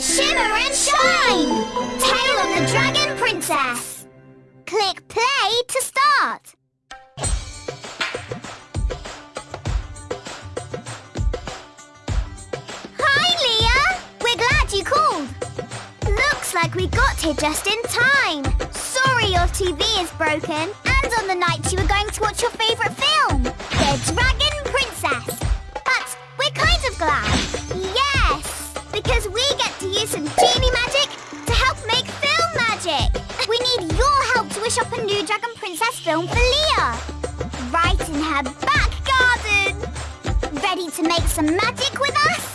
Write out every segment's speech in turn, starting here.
Shimmer and shine! Tale of the Dragon Princess. Click play to start. Hi, Leah! We're glad you called. Looks like we got here just in time. Sorry your TV is broken. And on the night you were going to watch your favourite film, The Dragon Princess. But we're kind of glad. Yes, because we new Dragon Princess film for Leah. Right in her back garden. Ready to make some magic with us?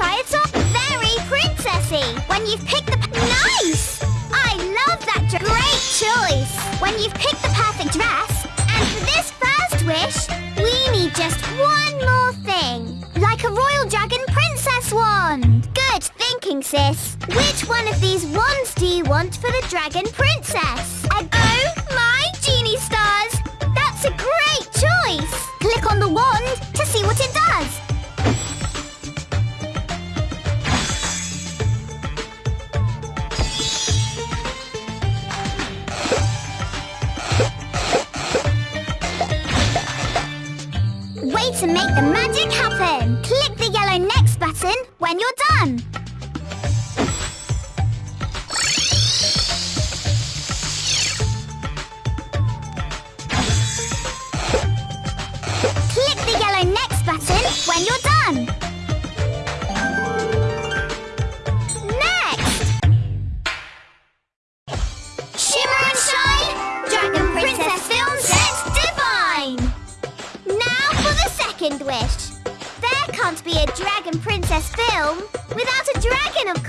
Try it. Very princessy. When you've picked the... Nice! I love that dress. Great choice. When you've picked the perfect dress, and for this first wish, we need just one more thing. Like a royal dragon princess wand. Good thinking, sis. Which one of these wands do you want for the dragon princess?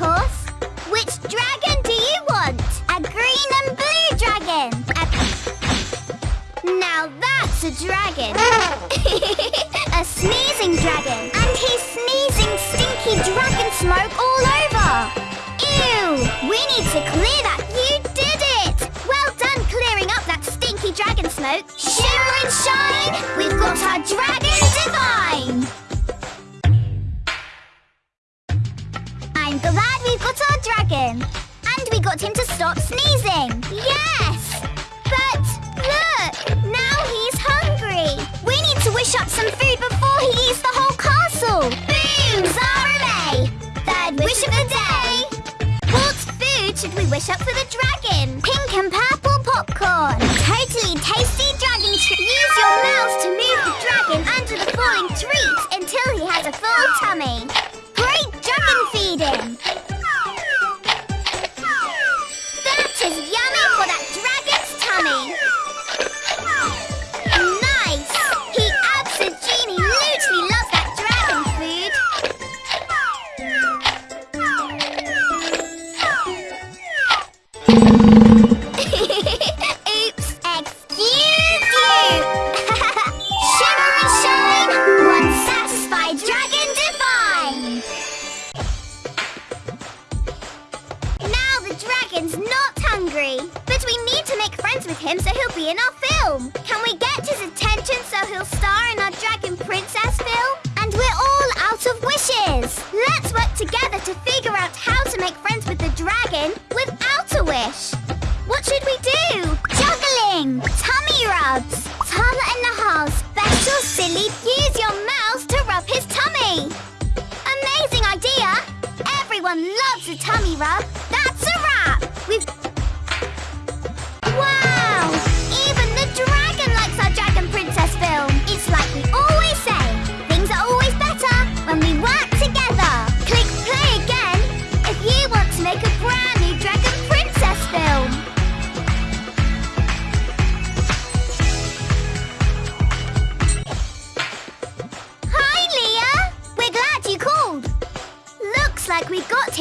Course. Which dragon do you want? A green and blue dragon. A... Now that's a dragon. a sneezing dragon. And he's sneezing stinky dragon smoke all over. Ew! We need to clear that. You did it! Well done clearing up that stinky dragon smoke. Shimmer and shine! We've got our dragon divine! I'm glad we've got our dragon. And we got him to stop sneezing. Yes! But look! Now he's hungry. We need to wish up some food before he eats the whole castle. Boom! Zahramay! Third wish of the day! What food should we wish up for the dragon? Pink and purple popcorn. Totally tasty dragon treat. Use your mouth to move the dragon under the falling treat until he has a full tummy. With him so he'll be in our film. Can we get his attention so he'll star in our Dragon Princess film? And we're all out of wishes. Let's work together to figure out how to make friends with the dragon without a wish. What should we do? Juggling! Tummy rubs! Tala and Nahal's special silly use your mouth to rub his tummy! Amazing idea! Everyone loves a tummy rub!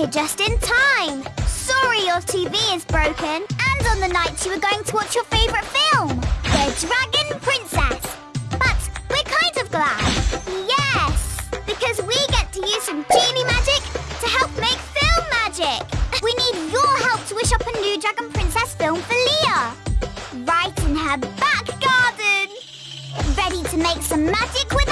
Here just in time. Sorry your TV is broken. And on the night you were going to watch your favourite film, The Dragon Princess. But we're kind of glad. Yes, because we get to use some genie magic to help make film magic. We need your help to wish up a new Dragon Princess film for Leah. Right in her back garden. Ready to make some magic with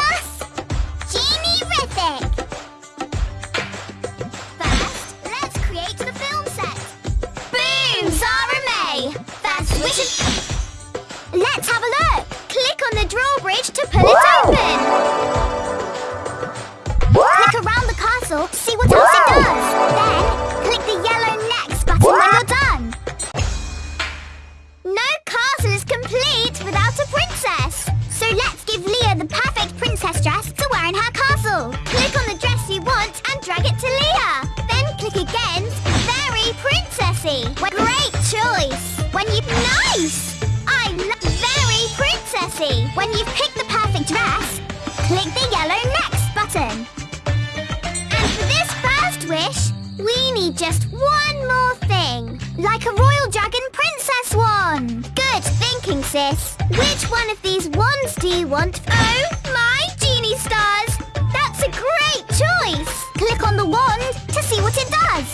we need just one more thing. Like a royal dragon princess wand. Good thinking, sis. Which one of these wands do you want? Oh, my genie stars. That's a great choice. Click on the wand to see what it does.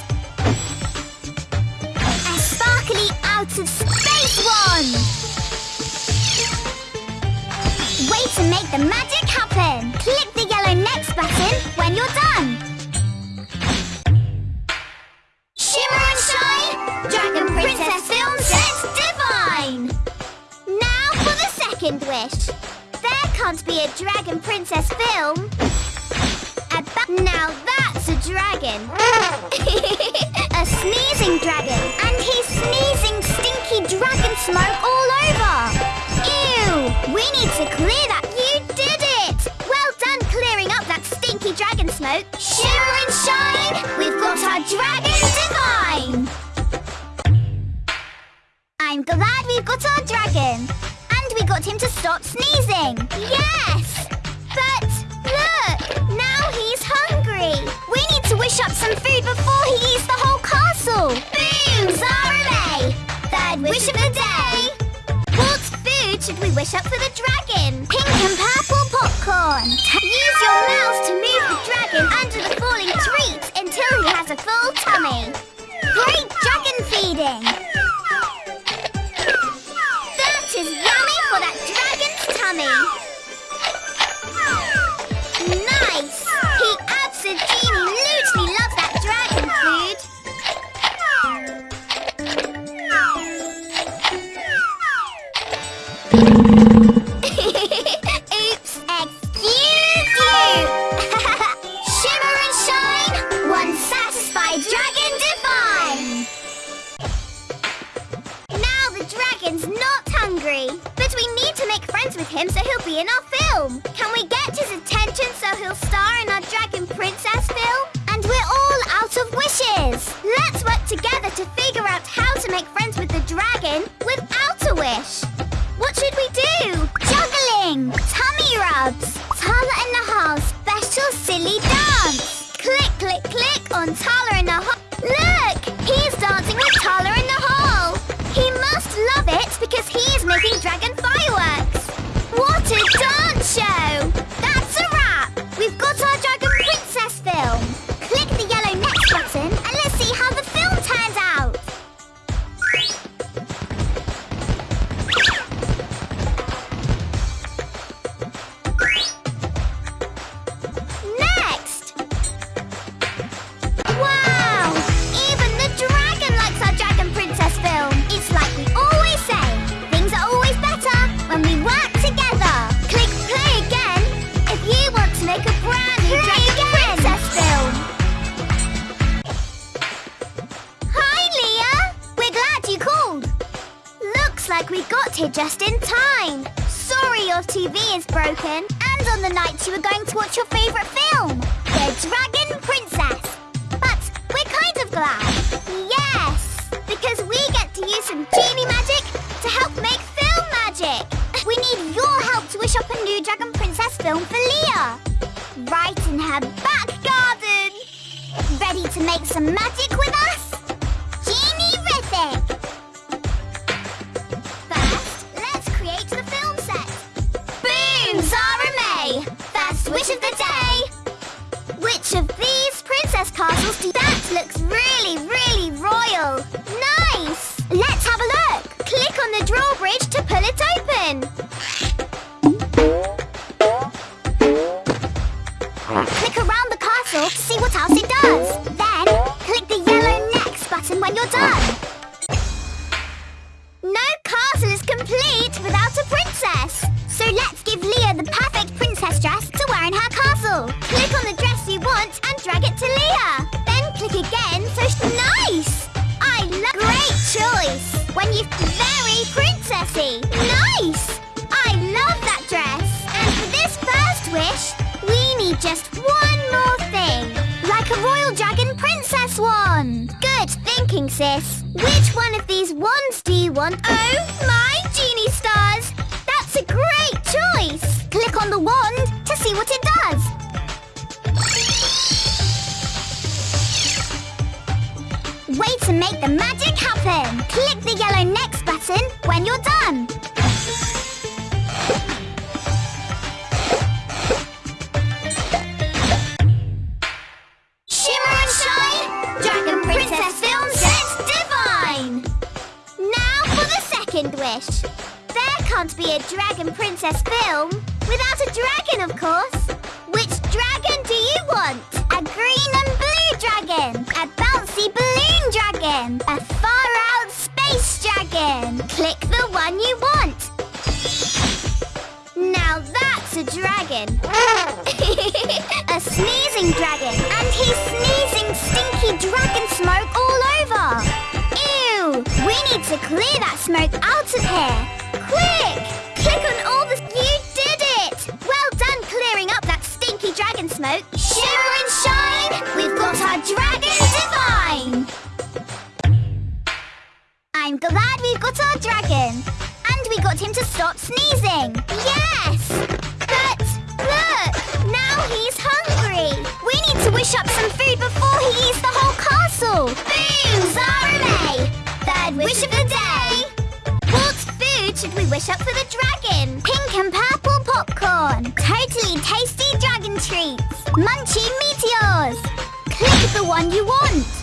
A sparkly out of space wand. Way to make the magic happen. Click the yellow next button when you're done. Wish. There can't be a Dragon Princess film. Now that's a dragon. a sneezing dragon. And he's sneezing stinky dragon smoke all over. Ew! We need to clear that. You did it! Well done clearing up that stinky dragon smoke. Shimmer and shine! We've got our dragon divine! I'm glad we've got our dragon. Got him to stop sneezing. Yes! But look! Now he's hungry. We need to wish up some food before he eats the whole castle. Boom! Zara Third wish of the day. What food should we wish up for the dragon? Pink and purple popcorn. Use your mouse to move the dragon under the falling treat until he has a full tummy. Great dragon feeding. Dragon's Juggling! Looks like we got here just in time. Sorry your TV is broken. And on the night you were going to watch your favourite film, The Dragon Princess. But we're kind of glad. Yes, because we get to use some genie magic to help make film magic. We need your help to wish up a new Dragon Princess film for Leah. Right in her back garden. Ready to make some magic with us? That looks really, really royal? Nice! Let's have a look! Click on the drawbridge to pull it open. Click around the castle to see what else it does. Then, click the yellow next button when you're done. Just one more thing. Like a royal dragon princess wand. Good thinking, sis. Which one of these wands do you want? Oh, my genie stars! That's a great choice! Click on the wand to see what it does. Way to make the magic happen! Click the yellow next button when you're done. Dragon Princess film without a dragon, of course. Which dragon do you want? A green and blue dragon? A bouncy balloon dragon? A far-out space dragon? Click the one you want. Now that's a dragon. a sneezing dragon. And he's sneezing stinky dragon smoke all over. Ew! We need to clear that smoke out of here. Quick! Smoke. Shimmer and shine! We've got our dragon divine! I'm glad we've got our dragon. And we got him to stop sneezing. Yes! But look! Now he's hungry. We need to wish up some food before he eats the whole castle. Boom! Zahramay! Third wish of the day. What food should we wish up for the dragon? Pink and purple popcorn. Totally tasty. Munchy meteors. Click the one you want.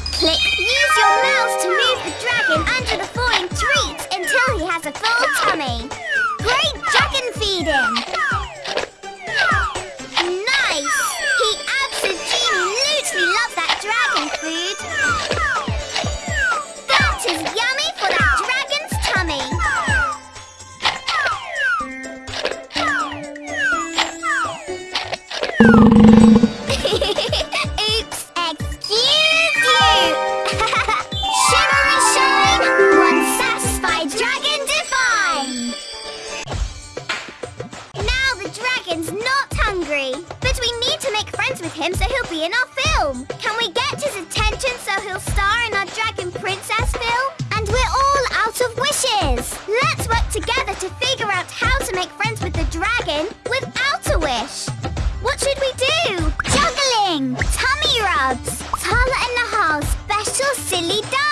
With him so he'll be in our film. Can we get his attention so he'll star in our Dragon Princess film? And we're all out of wishes. Let's work together to figure out how to make friends with the dragon without a wish. What should we do? Juggling! Tummy rubs! Tala and Nahal's special silly dance!